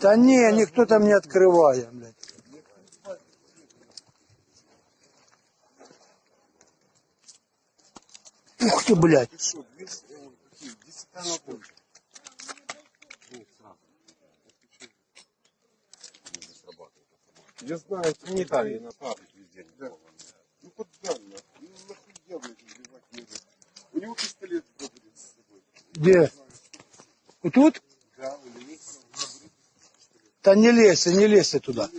Да не, никто там не открывает, блядь. Ух ты, блядь. Что, 200, какие, 10 тонн больше. Я знаю, это не Италии на фабрике везде. Да. Ну куда нахуй? Ну нахуя, блядь, убивать нужно? У него пистолет будет с собой. Где? Вот тут? Да, у него есть Да не лезь, не лезь туда.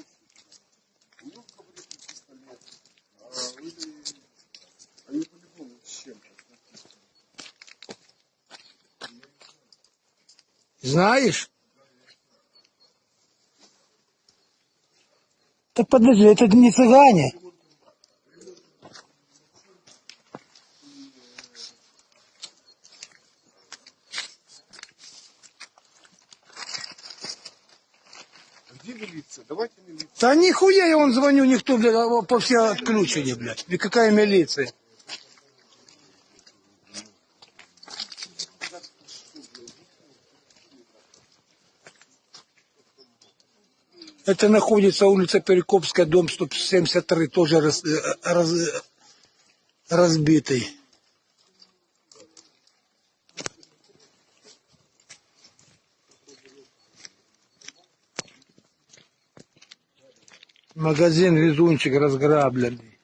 Знаешь? Да подожди, это не цыгане. Где милиция? Давайте милицию. Да нихуя я вам звоню, никто, блядь, а по все отключили, блядь. И какая милиция? Это находится улица Перекопская, дом 173, тоже раз- э, раз- разбитый. Магазин Везунчик разграбленный.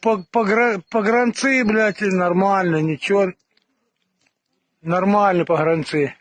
По- погра- Погранцы, блядь, нормально, ничего. Нормально погранцы.